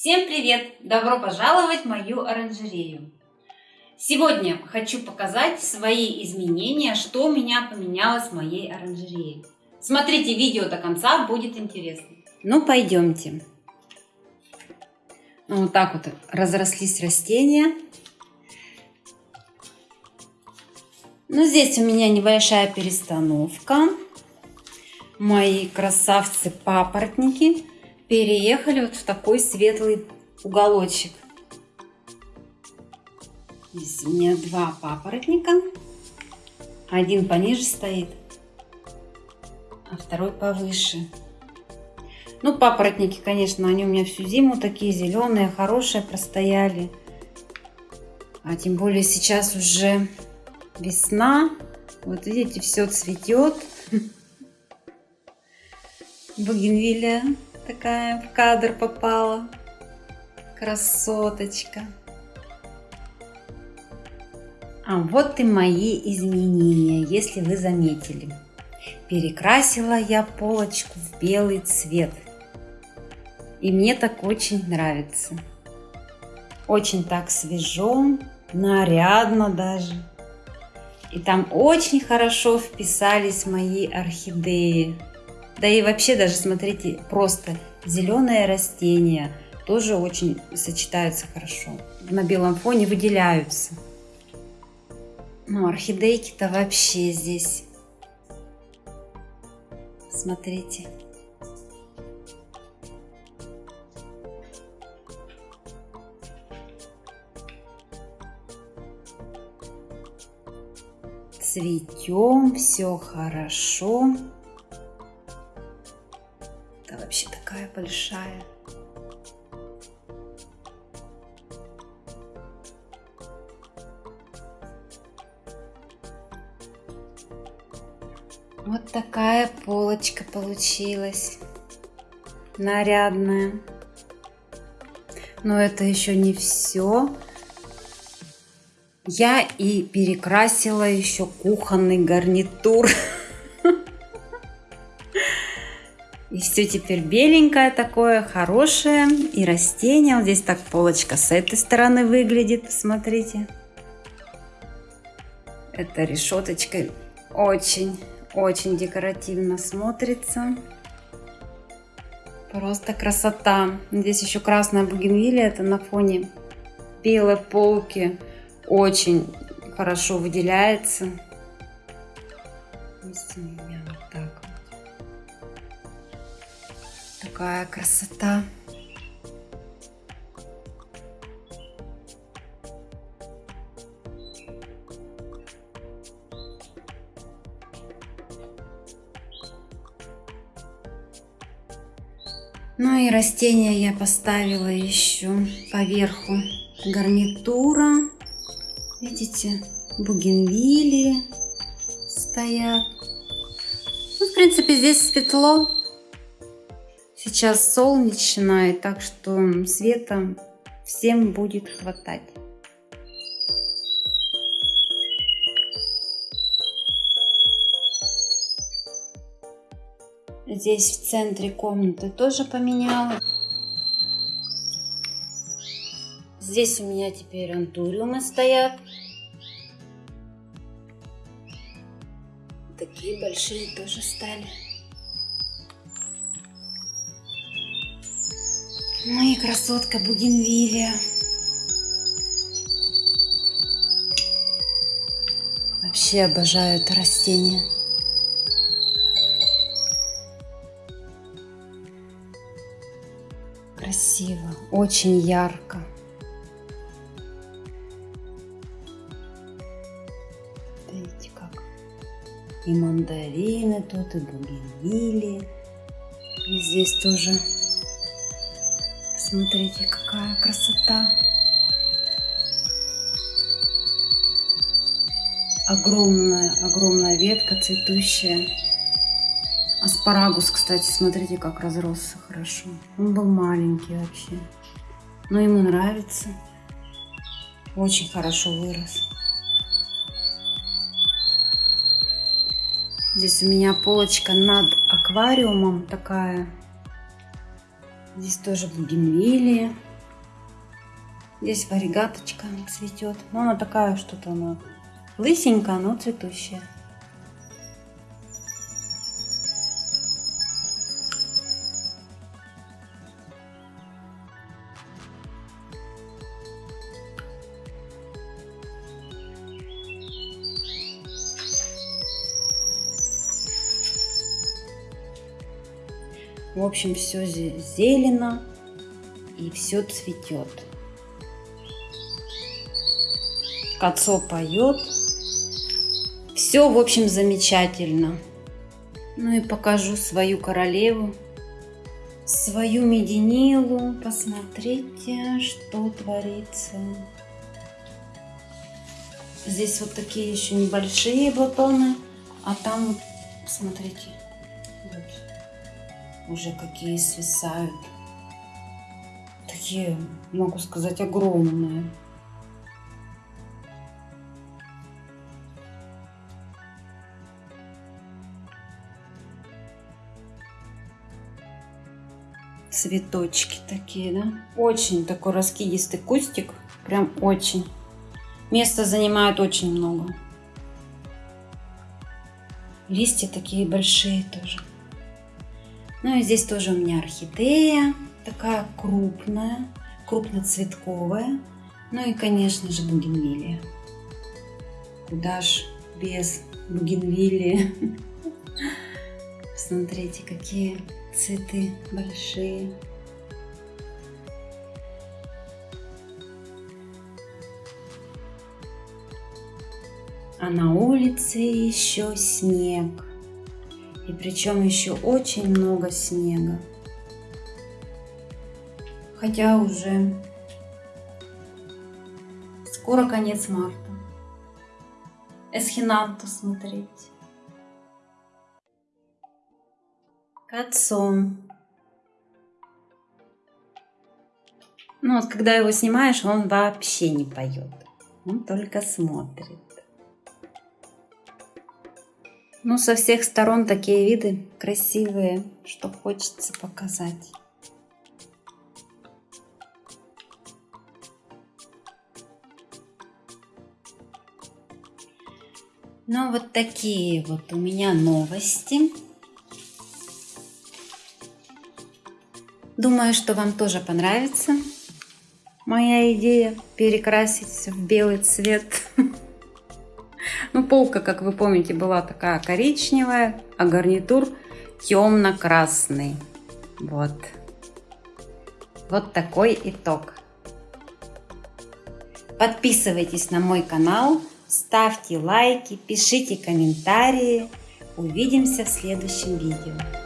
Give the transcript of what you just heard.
Всем привет! Добро пожаловать в мою оранжерею! Сегодня хочу показать свои изменения, что у меня поменялось в моей оранжерее. Смотрите видео до конца, будет интересно. Ну, пойдемте. Ну, вот так вот разрослись растения. Ну, здесь у меня небольшая перестановка. Мои красавцы-папоротники переехали вот в такой светлый уголочек. Здесь у меня два папоротника. Один пониже стоит, а второй повыше. Ну, папоротники, конечно, они у меня всю зиму такие зеленые, хорошие простояли. А тем более сейчас уже весна. Вот видите, все цветет. Бугенвилия такая в кадр попала. Красоточка. А вот и мои изменения, если вы заметили. Перекрасила я полочку в белый цвет. И мне так очень нравится. Очень так свежо, нарядно даже. И там очень хорошо вписались мои орхидеи. Да и вообще даже, смотрите, просто зеленые растения тоже очень сочетаются хорошо. На белом фоне выделяются. Ну, орхидейки-то вообще здесь. Смотрите. Цветем, все хорошо. Вообще такая большая. Вот такая полочка получилась. Нарядная. Но это еще не все. Я и перекрасила еще кухонный гарнитур. И все теперь беленькое такое, хорошее. И растение. Вот здесь так полочка с этой стороны выглядит. Смотрите. Эта решеточка очень очень декоративно смотрится. Просто красота. Здесь еще красная бугенвилия. Это на фоне белой полки. Очень хорошо выделяется. Здесь у Такая красота. Ну и растения я поставила еще поверху гарнитура. Видите, бугенвилии стоят. Ну, в принципе, здесь светло. Сейчас солнечно, и так что света всем будет хватать. Здесь в центре комнаты тоже поменяла. Здесь у меня теперь антуриумы стоят. Такие большие тоже стали. Ну и красотка бугенвилия. Вообще обожаю это растение. красиво, очень ярко. Видите как? И мандарины тут, и бугенвилии. И здесь тоже. Смотрите, какая красота. Огромная, огромная ветка цветущая. Аспарагус, кстати, смотрите, как разросся хорошо. Он был маленький вообще. Но ему нравится. Очень хорошо вырос. Здесь у меня полочка над аквариумом такая. Здесь тоже бугенвилия. Здесь варигаточка цветет. Но ну, она такая что-то она лысенькая, но цветущая. В общем, все зелено и все цветет. Кацо поет. Все, в общем, замечательно. Ну и покажу свою королеву, свою мединилу. Посмотрите, что творится. Здесь вот такие еще небольшие бутоны, а там смотрите, вот уже какие свисают. Такие, могу сказать, огромные. Цветочки такие, да? Очень такой раскидистый кустик. Прям очень. Места занимает очень много. Листья такие большие тоже. Ну и здесь тоже у меня орхидея, такая крупная, крупноцветковая. Ну и, конечно же, бугенвилия. Куда ж без бугенвилии. Посмотрите, какие цветы большие. А на улице еще снег. И причем еще очень много снега. Хотя уже скоро конец марта. Эсхинанту смотреть. Кацон. Ну вот, когда его снимаешь, он вообще не поет. Он только смотрит. Ну, со всех сторон такие виды красивые, что хочется показать. Ну, вот такие вот у меня новости. Думаю, что вам тоже понравится моя идея перекрасить в белый цвет. Ну, полка, как вы помните, была такая коричневая, а гарнитур темно-красный. Вот. Вот такой итог. Подписывайтесь на мой канал, ставьте лайки, пишите комментарии. Увидимся в следующем видео.